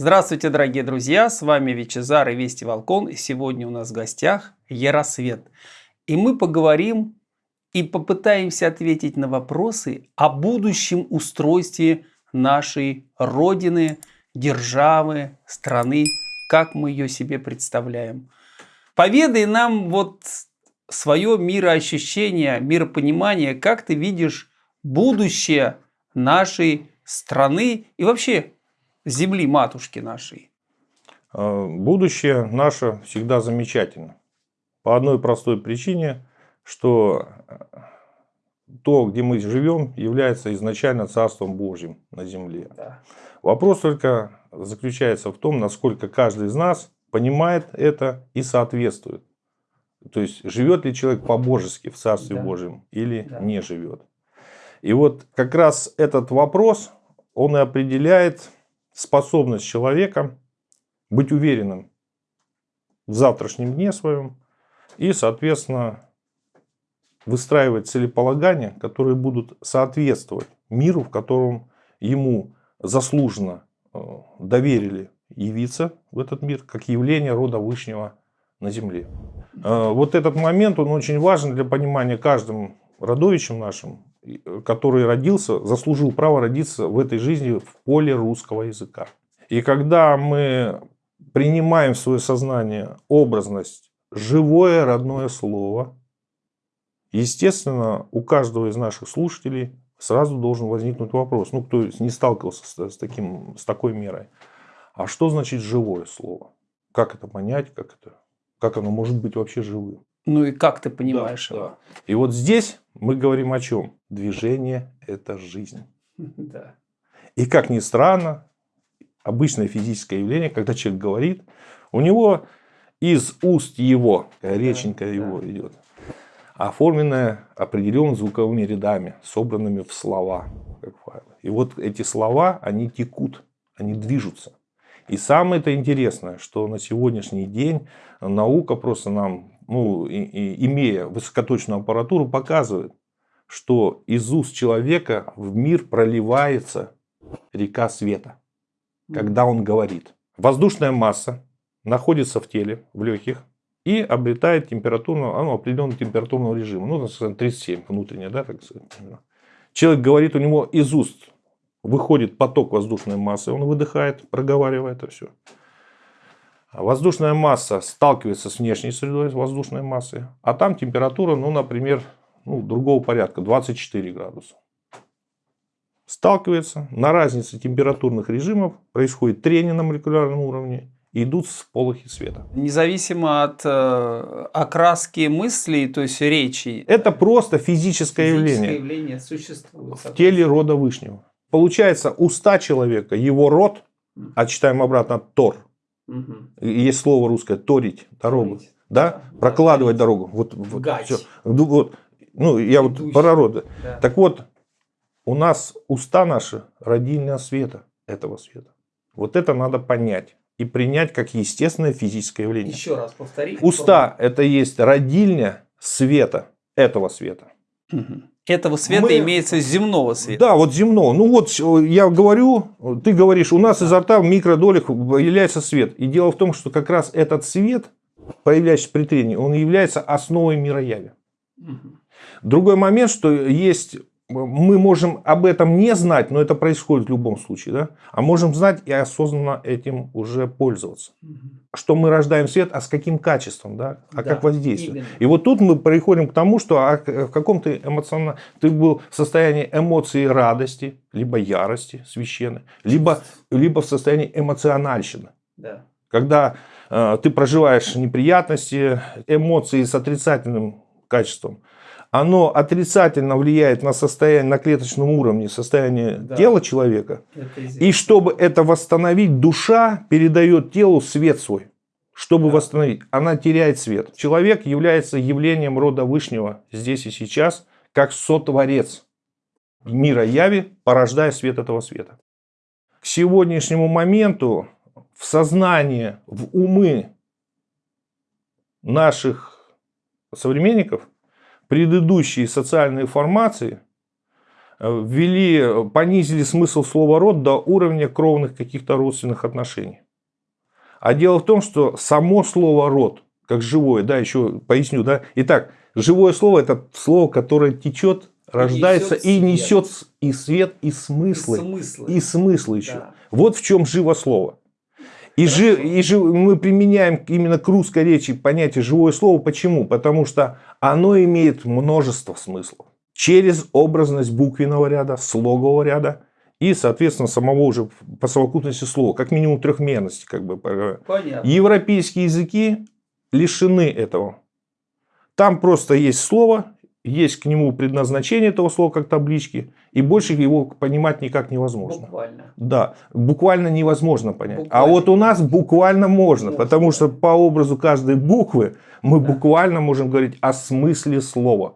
Здравствуйте, дорогие друзья! С вами Вичезар и Вести Волкон. И сегодня у нас в гостях Яросвет. И мы поговорим и попытаемся ответить на вопросы о будущем устройстве нашей Родины, державы, страны, как мы ее себе представляем. Поведай нам вот свое мироощущение, миропонимание, как ты видишь будущее нашей страны и вообще земли матушки нашей? А, будущее наше всегда замечательно. По одной простой причине, что э, то, где мы живем, является изначально Царством Божьим на земле. Да. Вопрос только заключается в том, насколько каждый из нас понимает это и соответствует. То есть, живет ли человек по-божески в Царстве да. Божьем или да. не живет. И вот как раз этот вопрос, он и определяет способность человека быть уверенным в завтрашнем дне своем и, соответственно, выстраивать целеполагания, которые будут соответствовать миру, в котором ему заслуженно э, доверили явиться в этот мир, как явление рода Вышнего на земле. Э, вот этот момент, он очень важен для понимания каждым родовичем нашим, который родился, заслужил право родиться в этой жизни в поле русского языка. И когда мы принимаем в свое сознание образность, живое родное слово, естественно, у каждого из наших слушателей сразу должен возникнуть вопрос, ну, кто не сталкивался с, с, таким, с такой мерой. А что значит живое слово? Как это понять? Как, это, как оно может быть вообще живым? Ну и как ты понимаешь да, его? Да. И вот здесь мы говорим о чем? Движение – это жизнь. Да. И как ни странно, обычное физическое явление, когда человек говорит, у него из уст его, реченька да, его да. идет, оформленная определенными звуковыми рядами, собранными в слова, как файлы. И вот эти слова, они текут, они движутся. И самое это интересное, что на сегодняшний день наука просто нам ну, и, и, имея высокоточную аппаратуру, показывает, что из уст человека в мир проливается река света, когда он говорит. Воздушная масса находится в теле, в легких, и обретает температурного, ну, определенного температурного режима. Ну, так сказать, 37 внутренняя, да, так сказать. Человек говорит, у него из уст выходит поток воздушной массы, он выдыхает, проговаривает это все. Воздушная масса сталкивается с внешней средой воздушной массы, а там температура, ну, например, ну, другого порядка, 24 градуса. Сталкивается, на разнице температурных режимов происходит трение на молекулярном уровне, и идут с полохи света. Независимо от э, окраски мыслей, то есть речи. Это просто физическое, физическое явление. явление существует. В теле рода Вышнего. Получается, уста человека, его рот, а читаем обратно Тор, Угу. Есть слово русское торить дорогу. Торить. Да? да? Прокладывать да, дорогу. Вот, вот, все. Ну, вот, ну, я Идущий. вот про роды. Да. Так вот, у нас уста наши родильная света этого света. Вот это надо понять и принять как естественное физическое явление. Еще раз повтори. Уста – это есть родильня света этого света. Угу. Этого света мы... имеется земного света. Да, вот земного. Ну вот я говорю, ты говоришь, у нас изо рта в микродолях появляется свет. И дело в том, что как раз этот свет, появляющийся при трении, он является основой мирояви. Угу. Другой момент, что есть мы можем об этом не знать, но это происходит в любом случае, да? А можем знать и осознанно этим уже пользоваться. Угу. Что мы рождаем свет, а с каким качеством, да? А да, как воздействие. Именно. И вот тут мы приходим к тому, что а в каком-то эмоциональном... Ты был в состоянии эмоции радости, либо ярости священной, либо, либо в состоянии эмоциональщины. Да. Когда э, ты проживаешь неприятности, эмоции с отрицательным качеством, оно отрицательно влияет на состояние, на клеточном уровне, состояние да. тела человека. И чтобы это восстановить, душа передает телу свет свой. Чтобы да. восстановить, она теряет свет. Человек является явлением рода Вышнего здесь и сейчас, как сотворец мира яви, порождая свет этого света. К сегодняшнему моменту в сознание, в умы наших современников – предыдущие социальные формации э, ввели, понизили смысл слова «род» до уровня кровных каких-то родственных отношений. А дело в том, что само слово «род», как живое, да, еще поясню, да. Итак, живое слово – это слово, которое течет, рождается несет и несет и свет, и смыслы. И смыслы. И смысл еще. Да. Вот в чем живо слово. И, жи- и жи- мы применяем именно к русской речи понятие живое слово. Почему? Потому что оно имеет множество смыслов. Через образность буквенного ряда, слогового ряда и, соответственно, самого уже по совокупности слова. Как минимум трехмерности. Как бы. Понятно. Европейские языки лишены этого. Там просто есть слово, есть к нему предназначение этого слова как таблички, и больше его понимать никак невозможно. Буквально. Да, буквально невозможно понять. А Буквально. вот у нас буквально можно, Можно, потому что по образу каждой буквы мы Да. буквально можем говорить о смысле слова.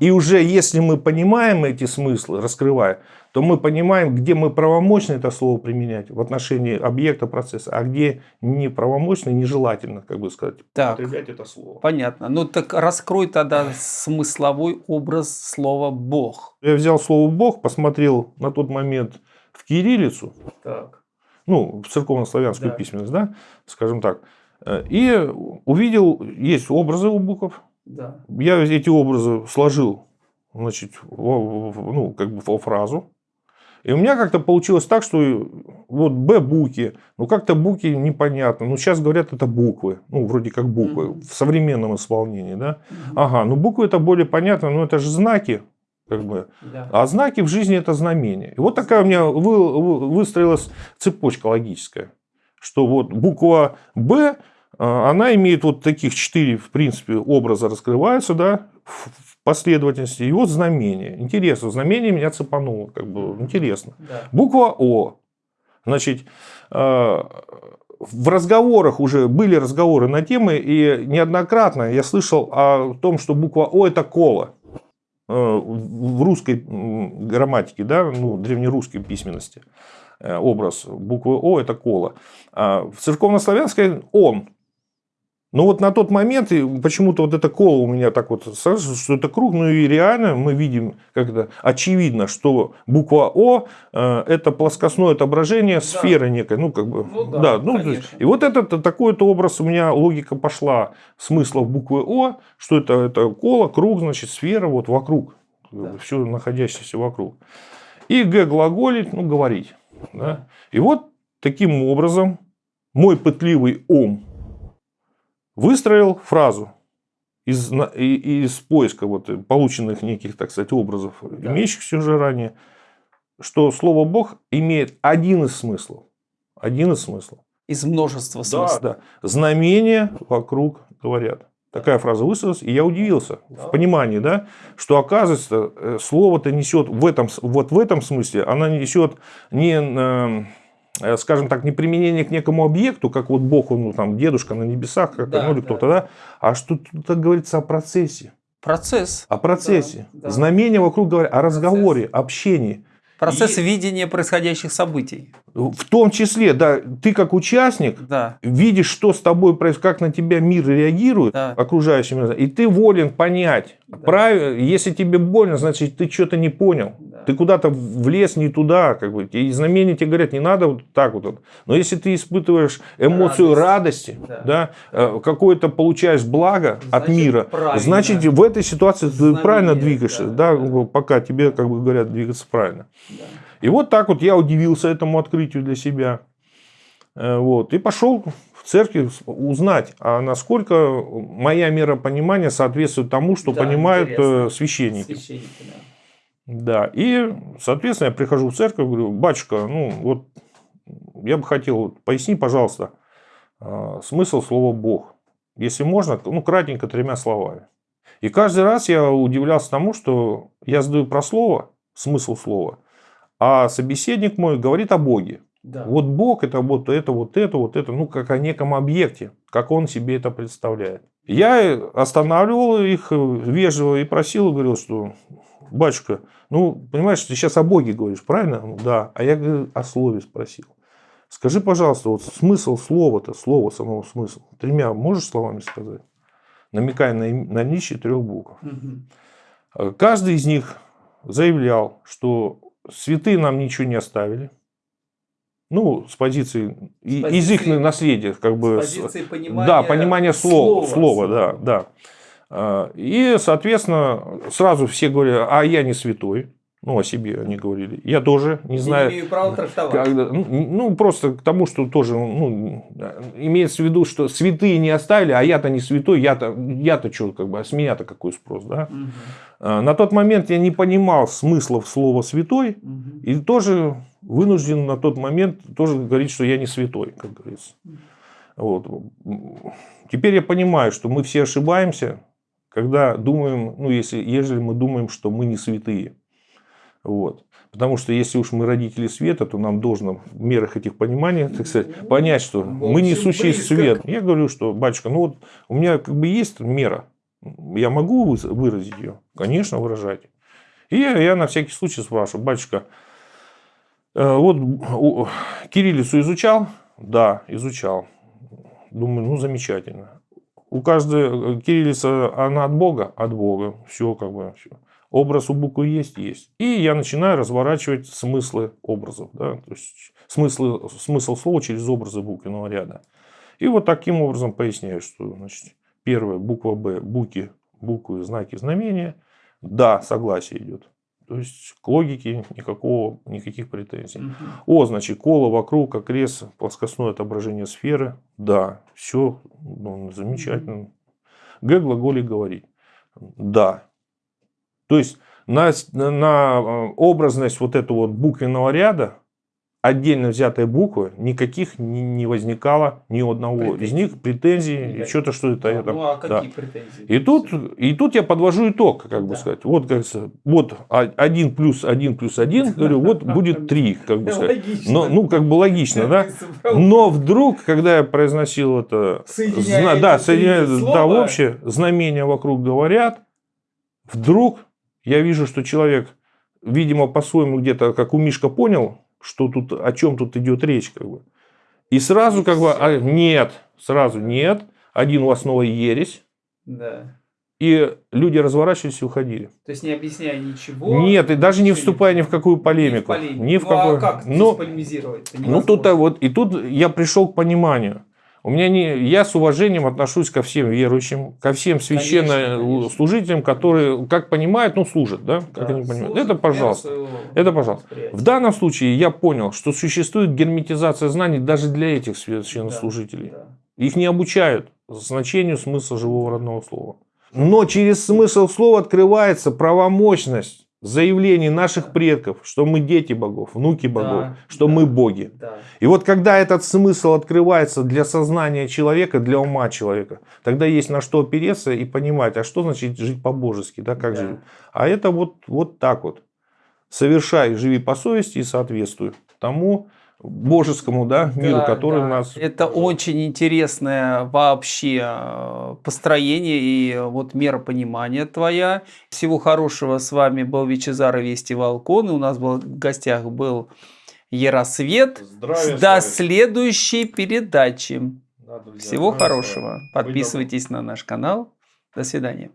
И уже если мы понимаем эти смыслы, раскрывая, то мы понимаем, где мы правомочно это слово применять в отношении объекта процесса, а где неправомочно, нежелательно, как бы сказать, Так. употреблять это слово. Понятно. Ну так раскрой тогда смысловой образ слова Бог. Я взял слово «бог», посмотрел на тот момент в кириллицу, Так. ну, в церковно-славянскую Да. письменность, да, скажем так, э, и увидел, есть образы у букв, Да. я эти образы сложил, значит, ну, как бы во фразу, и у меня как-то получилось так, что вот Б буки, ну как-то буки непонятно, ну сейчас говорят это буквы, ну вроде как буквы Мгм. в современном исполнении, да, Мгм. ага, ну буквы это более понятно, но это же знаки, как бы, Да. а знаки в жизни это знамения. И вот такая у меня вы- вы- выстроилась цепочка логическая, что вот буква Б, она имеет вот таких четыре, в принципе, образа раскрываются, да, в последовательности. И вот знамение. Интересно, знамение меня цепануло, как бы интересно. Да. Буква О. Значит, э, в разговорах уже были разговоры на темы, и неоднократно я слышал о том, что буква О это кола. Э, В русской грамматике, да, ну, древнерусской письменности э, образ буквы О это кола. А в церковнославянской он. Но вот на тот момент почему-то вот это коло у меня так вот сразу, что это круг, ну и реально мы видим, как это очевидно, что буква О э, это плоскостное отображение сферы некой, ну как бы, Ну да, ну, то есть- и вот этот такой-то образ у меня логика пошла смыслов буквы О, что это это коло, круг, значит сфера вот вокруг, Да. все находящееся вокруг. И Г глаголить, ну говорить, да. И вот таким образом мой пытливый ум выстроил фразу из, из поиска вот полученных неких, так сказать, образов, Да. имеющихся уже ранее, что слово Бог имеет один из смыслов. Один из смыслов. Из множества смыслов. Да. Знамения вокруг говорят. Такая фраза высказалась, и я удивился Да. в понимании, да, что оказывается э, слово-то несет в этом, вот в этом смысле, она несет не, скажем так, не применение к некому объекту, как вот Бог, он, ну, там, дедушка на небесах, как, Да, ну, или да. кто-то, да, а что тут говорится о процессе, Процесс. о процессе. Да, да. Знамения вокруг говорят о разговоре, общении. Процесс И- видения происходящих событий. В том числе, да, ты как участник Да. видишь, что с тобой происходит, как на тебя мир реагирует, Да. окружающий мир, и ты волен понять. Да. Прав- Если тебе больно, значит, ты что-то не понял. Да. Ты куда-то влез не туда, как бы. И знамения тебе говорят, не надо вот так вот. Но если ты испытываешь эмоцию Радость. радости, Да. да, э, какое-то получаешь благо от Значит, мира, правильно. значит, в этой ситуации ты Знамение, правильно двигаешься, да, да, пока тебе, как бы говорят, двигаться правильно. Да. И вот так вот я удивился этому открытию для себя. Э, Вот, и пошел в церковь узнать, а насколько моя мера понимания соответствует тому, что Да, понимают интересно. э, священники. Священники, да. Да, и, соответственно, я прихожу в церковь, говорю, батюшка, ну вот я бы хотел, вот, поясни, пожалуйста, э, смысл слова «Бог». Если можно, ну, кратенько, тремя словами. И каждый раз я удивлялся тому, что я задаю про слово, смысл слова, а собеседник мой говорит о Боге. Да. Вот Бог это вот это, вот это, вот это, ну, как о неком объекте, как он себе это представляет. Я останавливал их э, вежливо и просил, говорил, что, батюшка, ну, понимаешь, ты сейчас о Боге говоришь, правильно? Ну, Да. А я говорю, о слове спросил. Скажи, пожалуйста, вот смысл слова-то, слово самого смысл, тремя можешь словами сказать? Намекая на, наличие трех букв. Мгм. Каждый из них заявлял, что святые нам ничего не оставили. Ну, с позиции, С из их позиции- наследия, как бы. С с- позиции понимания да, понимание слова, слова, слова, да, да. А, И, соответственно, сразу все говорят, а я не святой. Ну, о себе они говорили. Я тоже не Не знаю. имею права трактовать. Когда- ну, ну, просто к тому, что тоже, ну, имеется в виду, что святые не оставили, а я-то не святой, я-то, я-то что, как бы, а с меня-то какой спрос, да? А, На тот момент я не понимал смыслов слова святой, Мгм. и тоже вынужден на тот момент тоже говорить, что я не святой, как говорится. Вот. Теперь я понимаю, что мы все ошибаемся, когда думаем, ну, если, ежели мы думаем, что мы не святые. Вот. Потому что если уж мы родители света, то нам должно в мерах этих пониманий, так сказать, понять, что мы близко. свет. Я говорю, что, батюшка, ну вот у меня как бы есть мера, я могу выразить ее? Конечно, выражайте. И я, я на всякий случай спрашиваю, батюшка, э, вот кириллицу изучал? Да, изучал. Думаю, ну замечательно. У каждой э, кириллица, она от Бога? От Бога. Все как бы. Все. Образ у буквы есть? Есть. И я начинаю разворачивать смыслы образов. Да? То есть смыслы, смысл слова через образы буквенного ряда. И вот таким образом поясняю, что значит, первая буква Б, буки, буквы, знаки, знамения. Да, согласие идет. То есть к логике никакого, никаких претензий. Мгм. О, значит, коло вокруг, окрест, плоскостное отображение сферы. Да, все замечательно. Г глаголе говорить. Да. То есть на- на, э, образность вот этого вот буквенного ряда отдельно взятая буква никаких не, не возникало ни одного из Претензий. них претензий, что-то, что это, это. Ну, а да. какие претензии? И тут, и тут я подвожу итог, как бы Да. сказать. Вот, как вот один плюс один плюс один, говорю, вот будет три, как бы сказать. Но, ну, как бы логично, да? Но вдруг, когда я произносил это, зна- да, соединяя, да, общее, знамения вокруг говорят, вдруг я вижу, что человек, видимо, по-своему где-то, как у Мишка понял, что тут, о чем тут идет речь, как бы. И сразу, как бы, а, нет, сразу нет, один у вас снова ересь, Да. и люди разворачивались и уходили. То есть не объясняя ничего. Нет, и даже не вступая ни в какую Ни в полемику. полемику. Ни в ну, какую. а как Ну, полемизировать-то? Ну, тут Невозможно. вот, и тут я пришел к пониманию. У меня не, я с уважением отношусь ко всем верующим, ко всем священнослужителям, которые, как понимают, ну, служат, да? Как Да, они понимают. слушать Это пожалуйста. своего Это пожалуйста. В данном случае я понял, что существует герметизация знаний даже для этих священнослужителей. Да, Их не обучают значению смысла живого родного слова. Но через смысл слова открывается правомощность заявлений наших предков, что мы дети богов, внуки богов, Да, что да. мы боги. да. И вот когда этот смысл открывается для сознания человека, для ума человека, тогда есть на что опереться и понимать, а что значит жить по-божески, да, как Да. жить. А это вот, вот так вот. Совершай, живи по совести и соответствуй тому божескому да, миру, Да, который да. у нас... Это очень интересное вообще э, построение и вот мера понимания твоя. Всего хорошего. С вами был Вичезар и Вести Волкон. И у нас был, в гостях был Яросвет. До следующей передачи. Всего хорошего. Подписывайтесь на наш канал. До свидания.